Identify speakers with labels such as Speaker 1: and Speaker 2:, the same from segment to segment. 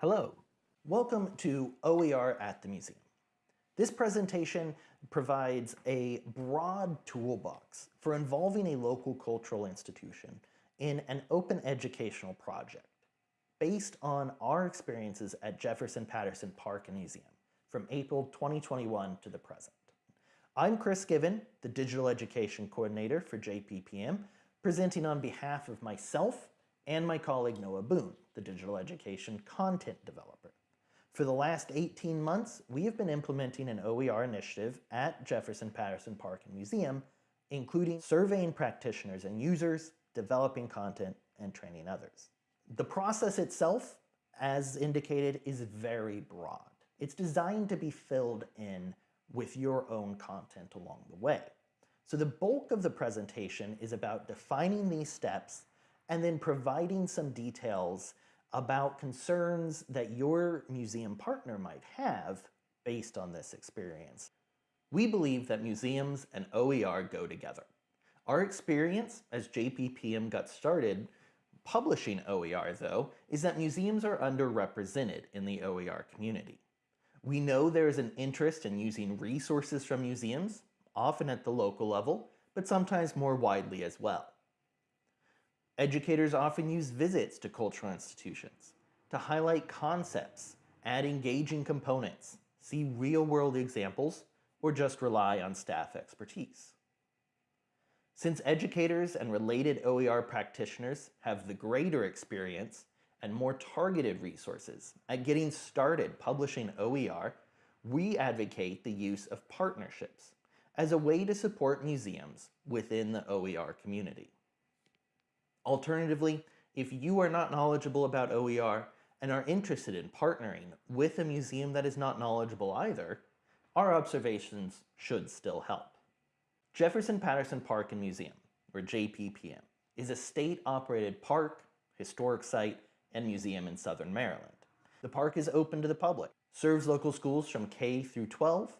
Speaker 1: Hello, welcome to OER at the Museum. This presentation provides a broad toolbox for involving a local cultural institution in an open educational project based on our experiences at Jefferson Patterson Park and Museum from April 2021 to the present. I'm Chris Given, the Digital Education Coordinator for JPPM, presenting on behalf of myself and my colleague Noah Boone, the Digital Education Content Developer. For the last 18 months, we have been implementing an OER initiative at Jefferson Patterson Park and Museum, including surveying practitioners and users, developing content, and training others. The process itself, as indicated, is very broad. It's designed to be filled in with your own content along the way. So the bulk of the presentation is about defining these steps and then providing some details about concerns that your museum partner might have based on this experience. We believe that museums and OER go together. Our experience as JPPM got started publishing OER, though, is that museums are underrepresented in the OER community. We know there is an interest in using resources from museums, often at the local level, but sometimes more widely as well. Educators often use visits to cultural institutions to highlight concepts, add engaging components, see real-world examples, or just rely on staff expertise. Since educators and related OER practitioners have the greater experience and more targeted resources at getting started publishing OER, we advocate the use of partnerships as a way to support museums within the OER community. Alternatively, if you are not knowledgeable about OER and are interested in partnering with a museum that is not knowledgeable either, our observations should still help. Jefferson Patterson Park and Museum, or JPPM, is a state-operated park, historic site, and museum in Southern Maryland. The park is open to the public, serves local schools from K through 12,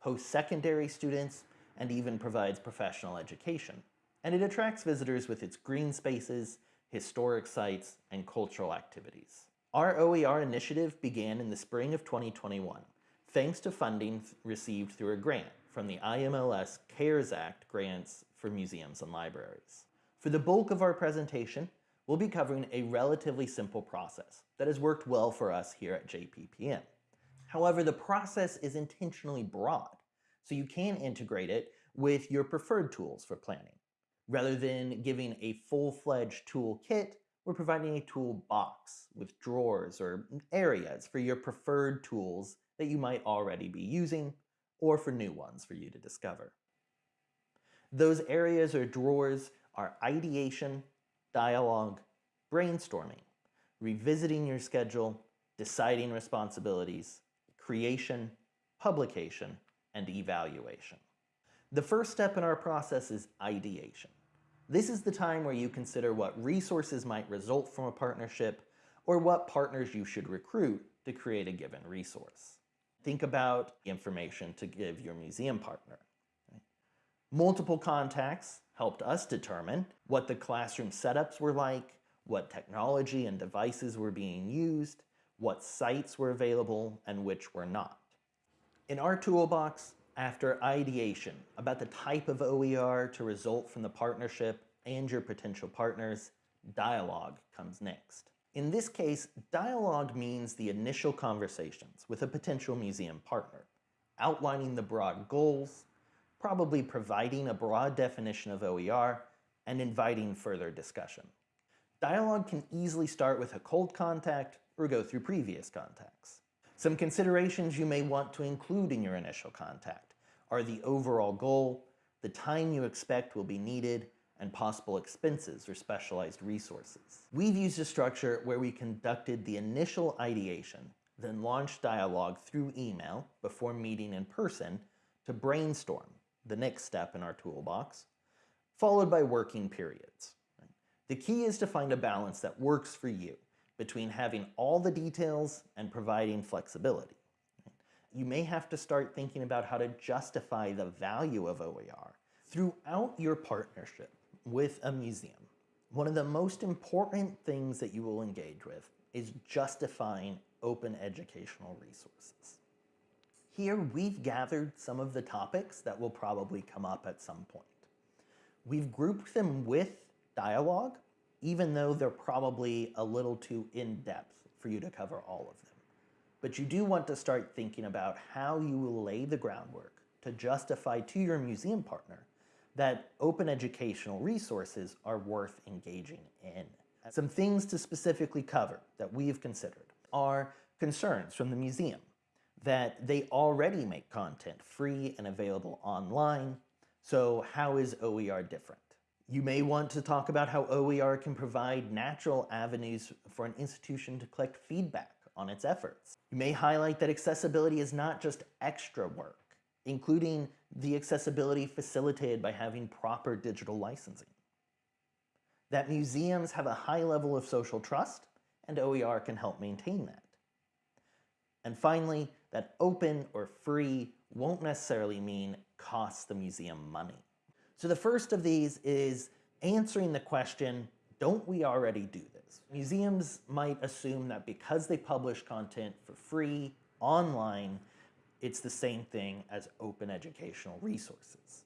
Speaker 1: hosts secondary students, and even provides professional education and it attracts visitors with its green spaces, historic sites, and cultural activities. Our OER initiative began in the spring of 2021, thanks to funding received through a grant from the IMLS CARES Act grants for museums and libraries. For the bulk of our presentation, we'll be covering a relatively simple process that has worked well for us here at JPPM. However, the process is intentionally broad, so you can integrate it with your preferred tools for planning. Rather than giving a full-fledged toolkit, we're providing a toolbox with drawers or areas for your preferred tools that you might already be using or for new ones for you to discover. Those areas or drawers are ideation, dialogue, brainstorming, revisiting your schedule, deciding responsibilities, creation, publication, and evaluation. The first step in our process is ideation. This is the time where you consider what resources might result from a partnership or what partners you should recruit to create a given resource. Think about information to give your museum partner. Multiple contacts helped us determine what the classroom setups were like, what technology and devices were being used, what sites were available, and which were not. In our toolbox, after ideation about the type of OER to result from the partnership and your potential partners, dialogue comes next. In this case, dialogue means the initial conversations with a potential museum partner, outlining the broad goals, probably providing a broad definition of OER, and inviting further discussion. Dialogue can easily start with a cold contact or go through previous contacts. Some considerations you may want to include in your initial contact are the overall goal, the time you expect will be needed, and possible expenses or specialized resources. We've used a structure where we conducted the initial ideation, then launched dialogue through email before meeting in person to brainstorm, the next step in our toolbox, followed by working periods. The key is to find a balance that works for you between having all the details and providing flexibility you may have to start thinking about how to justify the value of OER. Throughout your partnership with a museum, one of the most important things that you will engage with is justifying open educational resources. Here we've gathered some of the topics that will probably come up at some point. We've grouped them with dialogue, even though they're probably a little too in-depth for you to cover all of them. But you do want to start thinking about how you will lay the groundwork to justify to your museum partner that open educational resources are worth engaging in. Some things to specifically cover that we've considered are concerns from the museum that they already make content free and available online, so how is OER different? You may want to talk about how OER can provide natural avenues for an institution to collect feedback on its efforts. You may highlight that accessibility is not just extra work, including the accessibility facilitated by having proper digital licensing. That museums have a high level of social trust, and OER can help maintain that. And finally, that open or free won't necessarily mean cost the museum money. So the first of these is answering the question, don't we already do this? Museums might assume that because they publish content for free online, it's the same thing as open educational resources.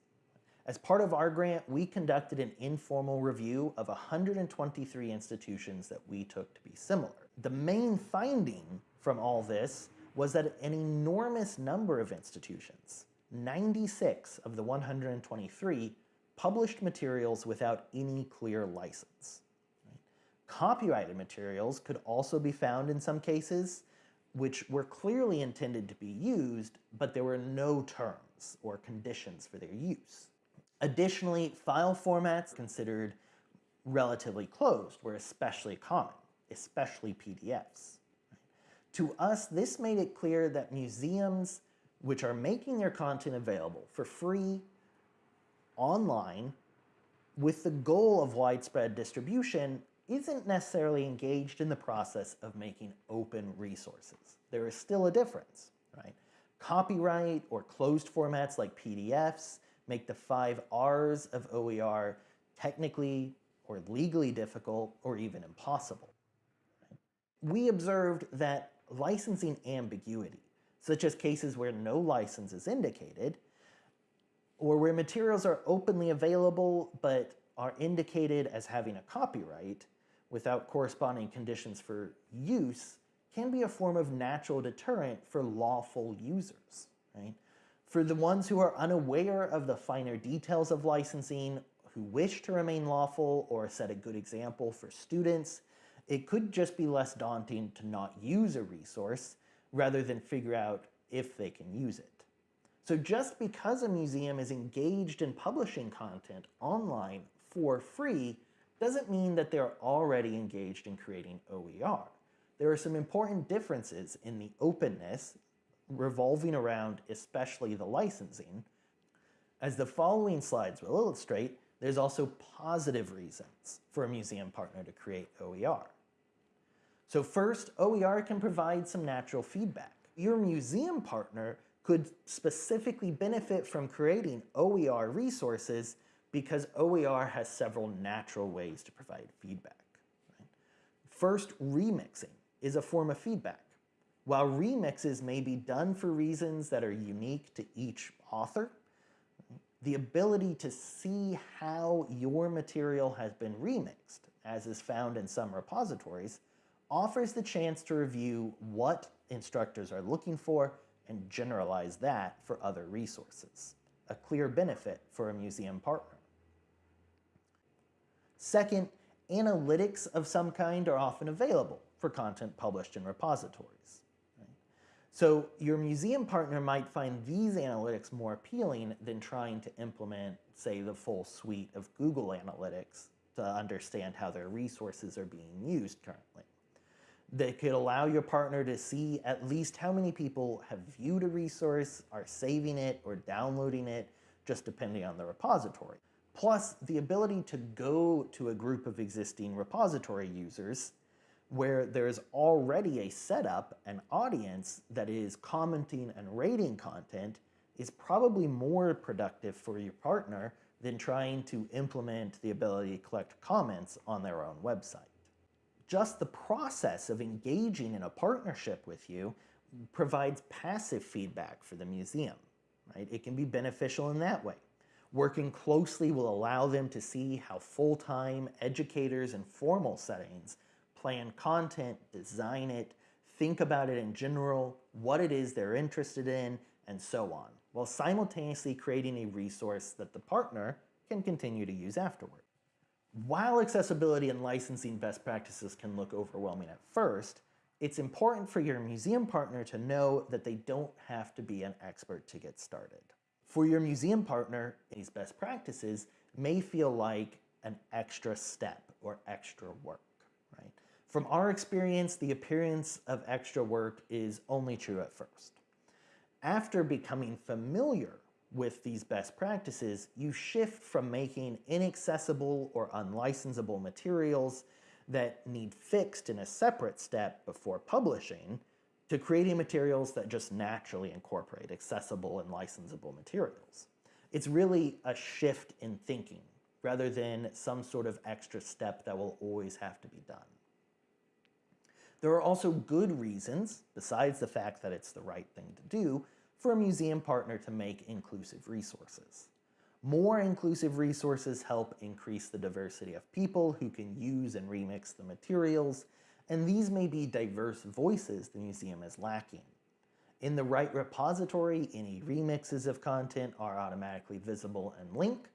Speaker 1: As part of our grant, we conducted an informal review of 123 institutions that we took to be similar. The main finding from all this was that an enormous number of institutions, 96 of the 123, published materials without any clear license. Copyrighted materials could also be found in some cases, which were clearly intended to be used, but there were no terms or conditions for their use. Additionally, file formats considered relatively closed were especially common, especially PDFs. To us, this made it clear that museums which are making their content available for free online with the goal of widespread distribution isn't necessarily engaged in the process of making open resources. There is still a difference, right? Copyright or closed formats like PDFs make the five R's of OER technically or legally difficult or even impossible. We observed that licensing ambiguity, such as cases where no license is indicated, or where materials are openly available but are indicated as having a copyright without corresponding conditions for use can be a form of natural deterrent for lawful users. Right? For the ones who are unaware of the finer details of licensing, who wish to remain lawful or set a good example for students, it could just be less daunting to not use a resource rather than figure out if they can use it. So just because a museum is engaged in publishing content online for free doesn't mean that they're already engaged in creating OER. There are some important differences in the openness revolving around especially the licensing. As the following slides will illustrate, there's also positive reasons for a museum partner to create OER. So first, OER can provide some natural feedback. Your museum partner could specifically benefit from creating OER resources because OER has several natural ways to provide feedback. Right? First, remixing is a form of feedback. While remixes may be done for reasons that are unique to each author, the ability to see how your material has been remixed, as is found in some repositories, offers the chance to review what instructors are looking for and generalize that for other resources. A clear benefit for a museum partner. Second, analytics of some kind are often available for content published in repositories. So your museum partner might find these analytics more appealing than trying to implement, say, the full suite of Google Analytics to understand how their resources are being used currently that could allow your partner to see at least how many people have viewed a resource, are saving it, or downloading it, just depending on the repository. Plus, the ability to go to a group of existing repository users where there's already a setup, an audience that is commenting and rating content is probably more productive for your partner than trying to implement the ability to collect comments on their own website. Just the process of engaging in a partnership with you provides passive feedback for the museum, right? It can be beneficial in that way. Working closely will allow them to see how full-time educators in formal settings plan content, design it, think about it in general, what it is they're interested in, and so on, while simultaneously creating a resource that the partner can continue to use afterward. While accessibility and licensing best practices can look overwhelming at first, it's important for your museum partner to know that they don't have to be an expert to get started. For your museum partner, these best practices may feel like an extra step or extra work, right? From our experience, the appearance of extra work is only true at first. After becoming familiar with these best practices, you shift from making inaccessible or unlicensable materials that need fixed in a separate step before publishing to creating materials that just naturally incorporate accessible and licensable materials. It's really a shift in thinking rather than some sort of extra step that will always have to be done. There are also good reasons, besides the fact that it's the right thing to do, for a museum partner to make inclusive resources. More inclusive resources help increase the diversity of people who can use and remix the materials, and these may be diverse voices the museum is lacking. In the right repository, any remixes of content are automatically visible and linked,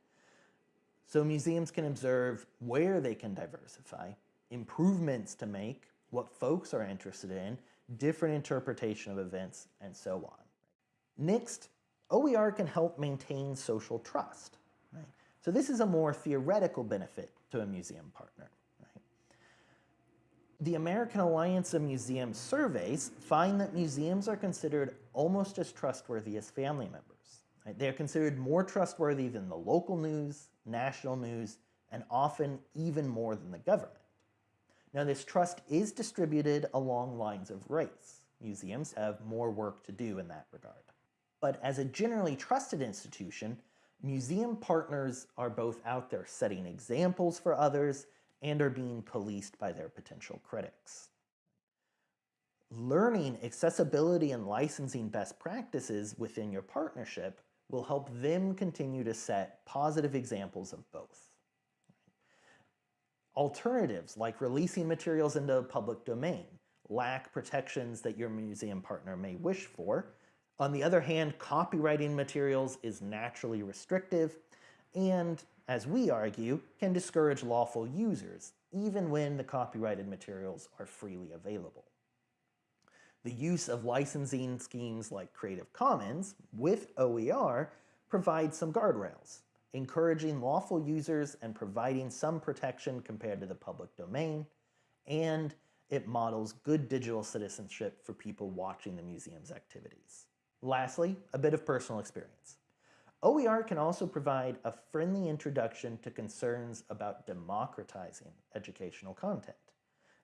Speaker 1: so museums can observe where they can diversify, improvements to make, what folks are interested in, different interpretation of events, and so on. Next, OER can help maintain social trust. Right? So this is a more theoretical benefit to a museum partner. The American Alliance of Museums surveys find that museums are considered almost as trustworthy as family members. Right? They are considered more trustworthy than the local news, national news, and often even more than the government. Now this trust is distributed along lines of race. Museums have more work to do in that regard. But as a generally trusted institution, museum partners are both out there setting examples for others and are being policed by their potential critics. Learning accessibility and licensing best practices within your partnership will help them continue to set positive examples of both. Alternatives like releasing materials into the public domain lack protections that your museum partner may wish for, on the other hand, copyrighting materials is naturally restrictive and, as we argue, can discourage lawful users, even when the copyrighted materials are freely available. The use of licensing schemes like Creative Commons with OER provides some guardrails, encouraging lawful users and providing some protection compared to the public domain, and it models good digital citizenship for people watching the museum's activities. Lastly, a bit of personal experience. OER can also provide a friendly introduction to concerns about democratizing educational content.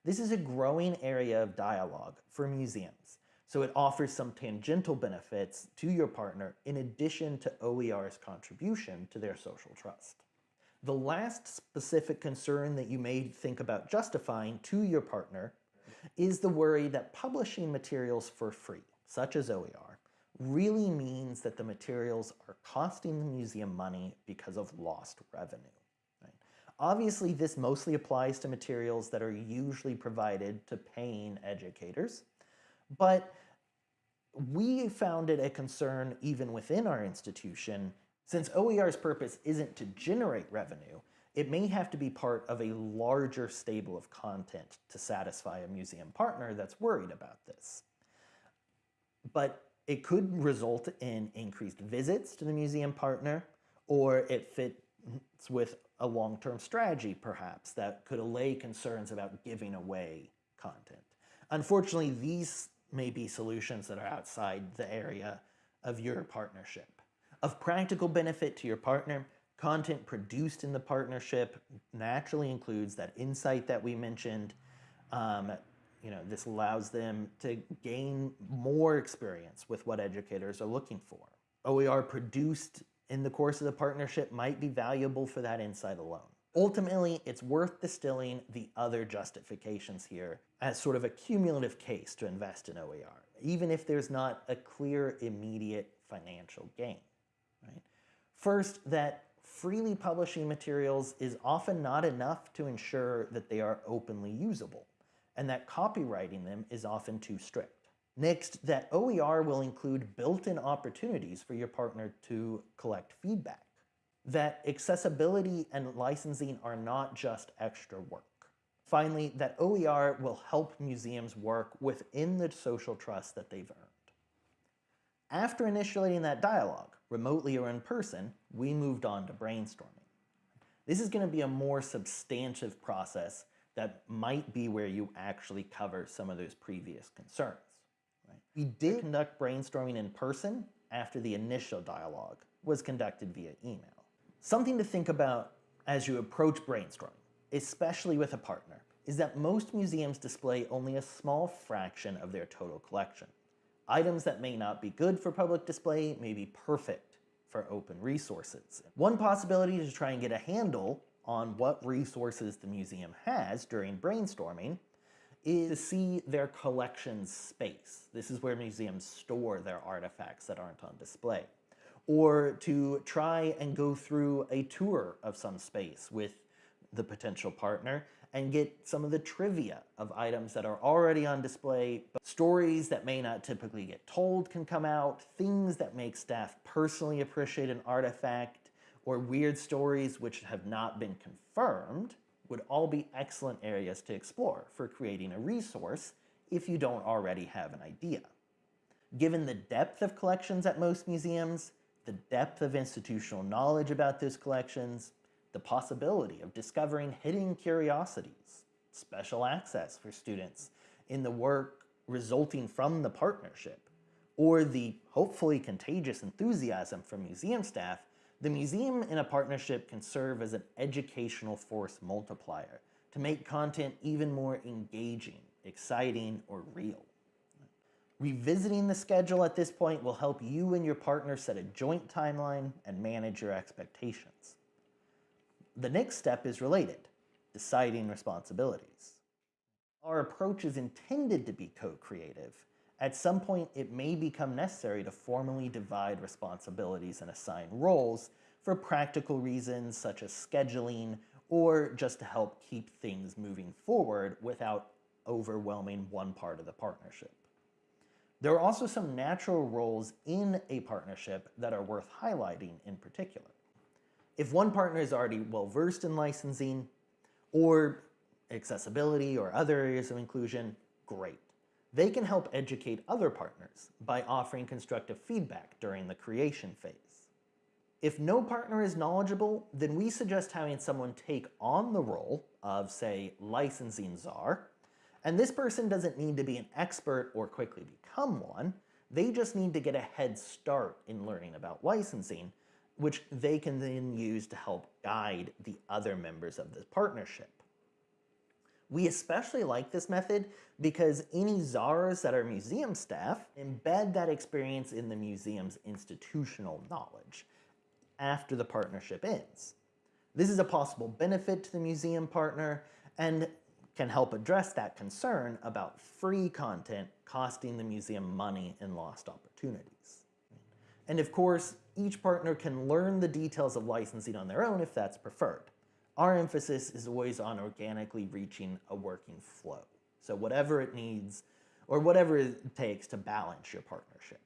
Speaker 1: This is a growing area of dialogue for museums, so it offers some tangential benefits to your partner in addition to OER's contribution to their social trust. The last specific concern that you may think about justifying to your partner is the worry that publishing materials for free, such as OER, really means that the materials are costing the museum money because of lost revenue. Right? Obviously, this mostly applies to materials that are usually provided to paying educators, but we found it a concern even within our institution since OER's purpose isn't to generate revenue, it may have to be part of a larger stable of content to satisfy a museum partner that's worried about this. But it could result in increased visits to the museum partner, or it fits with a long-term strategy, perhaps, that could allay concerns about giving away content. Unfortunately, these may be solutions that are outside the area of your partnership. Of practical benefit to your partner, content produced in the partnership naturally includes that insight that we mentioned, um, you know, this allows them to gain more experience with what educators are looking for. OER produced in the course of the partnership might be valuable for that insight alone. Ultimately, it's worth distilling the other justifications here as sort of a cumulative case to invest in OER, even if there's not a clear immediate financial gain. Right? First, that freely publishing materials is often not enough to ensure that they are openly usable, and that copyrighting them is often too strict. Next, that OER will include built-in opportunities for your partner to collect feedback. That accessibility and licensing are not just extra work. Finally, that OER will help museums work within the social trust that they've earned. After initiating that dialogue, remotely or in person, we moved on to brainstorming. This is going to be a more substantive process that might be where you actually cover some of those previous concerns. Right? We did conduct brainstorming in person after the initial dialogue was conducted via email. Something to think about as you approach brainstorming, especially with a partner, is that most museums display only a small fraction of their total collection. Items that may not be good for public display may be perfect for open resources. One possibility to try and get a handle on what resources the museum has during brainstorming is to see their collections space. This is where museums store their artifacts that aren't on display. Or to try and go through a tour of some space with the potential partner and get some of the trivia of items that are already on display. But stories that may not typically get told can come out, things that make staff personally appreciate an artifact, or weird stories which have not been confirmed would all be excellent areas to explore for creating a resource if you don't already have an idea. Given the depth of collections at most museums, the depth of institutional knowledge about those collections, the possibility of discovering hidden curiosities, special access for students in the work resulting from the partnership, or the hopefully contagious enthusiasm from museum staff, the museum in a partnership can serve as an educational force multiplier to make content even more engaging, exciting, or real. Revisiting the schedule at this point will help you and your partner set a joint timeline and manage your expectations. The next step is related, deciding responsibilities. Our approach is intended to be co-creative. At some point, it may become necessary to formally divide responsibilities and assign roles for practical reasons such as scheduling or just to help keep things moving forward without overwhelming one part of the partnership. There are also some natural roles in a partnership that are worth highlighting in particular. If one partner is already well versed in licensing or accessibility or other areas of inclusion, great. They can help educate other partners by offering constructive feedback during the creation phase. If no partner is knowledgeable, then we suggest having someone take on the role of, say, licensing czar, and this person doesn't need to be an expert or quickly become one, they just need to get a head start in learning about licensing which they can then use to help guide the other members of the partnership. We especially like this method because any czars that are museum staff embed that experience in the museum's institutional knowledge after the partnership ends. This is a possible benefit to the museum partner and can help address that concern about free content costing the museum money and lost opportunities. And of course, each partner can learn the details of licensing on their own if that's preferred. Our emphasis is always on organically reaching a working flow. So whatever it needs, or whatever it takes to balance your partnership.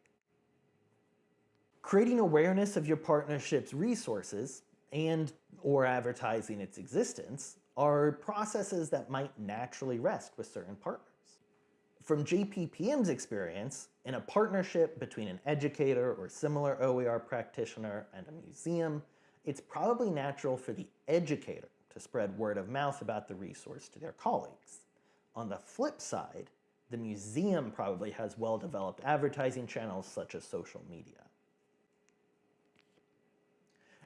Speaker 1: Creating awareness of your partnership's resources and or advertising its existence are processes that might naturally rest with certain partners. From JPPM's experience, in a partnership between an educator or similar OER practitioner and a museum, it's probably natural for the educator to spread word of mouth about the resource to their colleagues. On the flip side, the museum probably has well-developed advertising channels such as social media.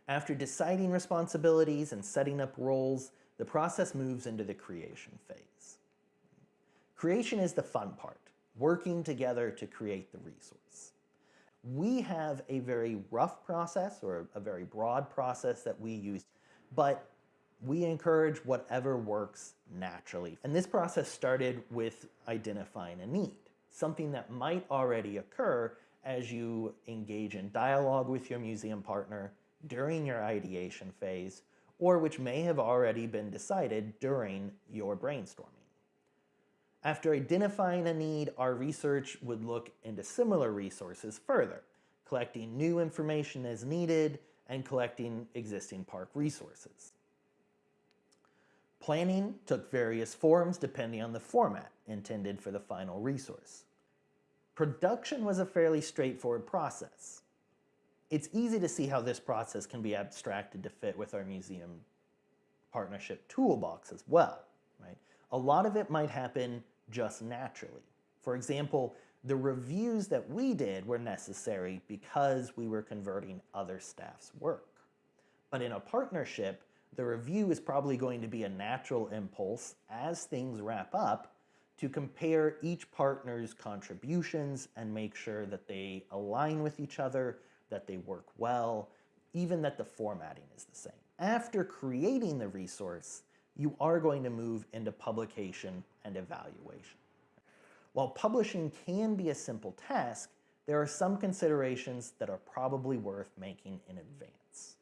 Speaker 1: After deciding responsibilities and setting up roles, the process moves into the creation phase. Creation is the fun part, working together to create the resource. We have a very rough process or a very broad process that we use, but We encourage whatever works naturally. And this process started with identifying a need, something that might already occur as you engage in dialogue with your museum partner during your ideation phase, or which may have already been decided during your brainstorming. After identifying a need, our research would look into similar resources further, collecting new information as needed and collecting existing park resources. Planning took various forms depending on the format intended for the final resource. Production was a fairly straightforward process. It's easy to see how this process can be abstracted to fit with our museum partnership toolbox as well. Right? A lot of it might happen just naturally. For example, the reviews that we did were necessary because we were converting other staff's work. But in a partnership, the review is probably going to be a natural impulse as things wrap up to compare each partner's contributions and make sure that they align with each other, that they work well, even that the formatting is the same. After creating the resource, you are going to move into publication and evaluation. While publishing can be a simple task, there are some considerations that are probably worth making in advance.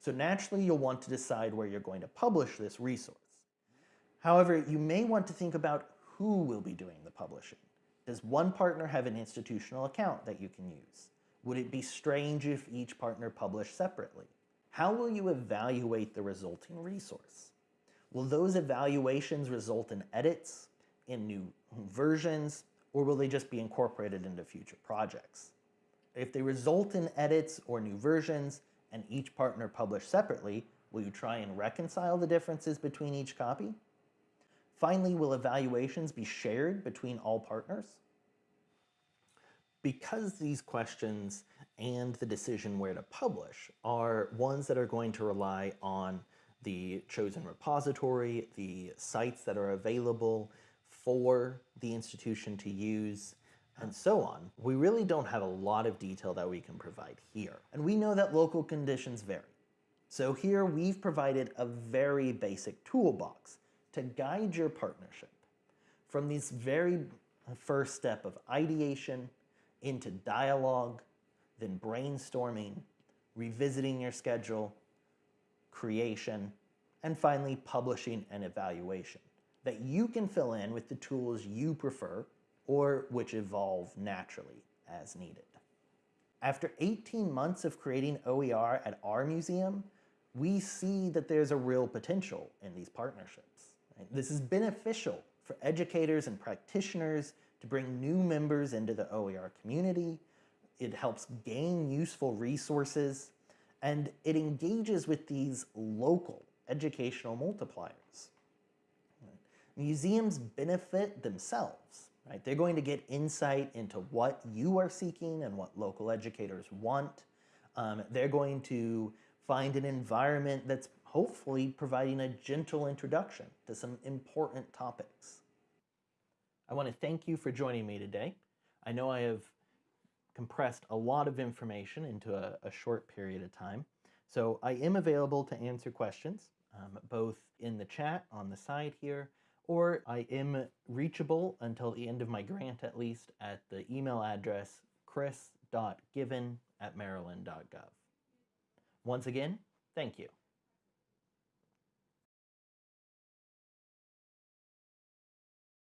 Speaker 1: So naturally, you'll want to decide where you're going to publish this resource. However, you may want to think about who will be doing the publishing. Does one partner have an institutional account that you can use? Would it be strange if each partner published separately? How will you evaluate the resulting resource? Will those evaluations result in edits, in new versions, or will they just be incorporated into future projects? If they result in edits or new versions and each partner published separately, will you try and reconcile the differences between each copy? Finally, will evaluations be shared between all partners? Because these questions and the decision where to publish are ones that are going to rely on the chosen repository, the sites that are available, for the institution to use, and so on. We really don't have a lot of detail that we can provide here. And we know that local conditions vary. So here we've provided a very basic toolbox to guide your partnership from this very first step of ideation into dialogue, then brainstorming, revisiting your schedule, creation, and finally publishing and evaluation that you can fill in with the tools you prefer or which evolve naturally as needed. After 18 months of creating OER at our museum, we see that there's a real potential in these partnerships. This is beneficial for educators and practitioners to bring new members into the OER community. It helps gain useful resources, and it engages with these local educational multipliers. Museums benefit themselves, right? They're going to get insight into what you are seeking and what local educators want. Um, they're going to find an environment that's hopefully providing a gentle introduction to some important topics. I want to thank you for joining me today. I know I have compressed a lot of information into a, a short period of time, so I am available to answer questions, um, both in the chat on the side here, or I am reachable until the end of my grant at least at the email address chris.given at maryland.gov. Once again, thank you.